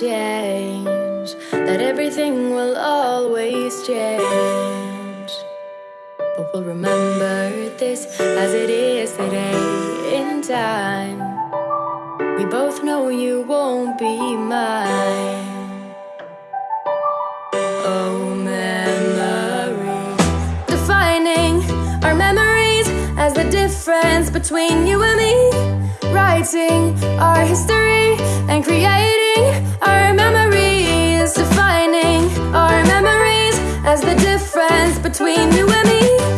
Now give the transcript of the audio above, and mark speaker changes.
Speaker 1: change, that everything will always change. But we'll remember this as it is today in time. We both know you won't be mine. Oh, memories. Defining our memories as the difference between you and me. Writing our history and creating between you and me.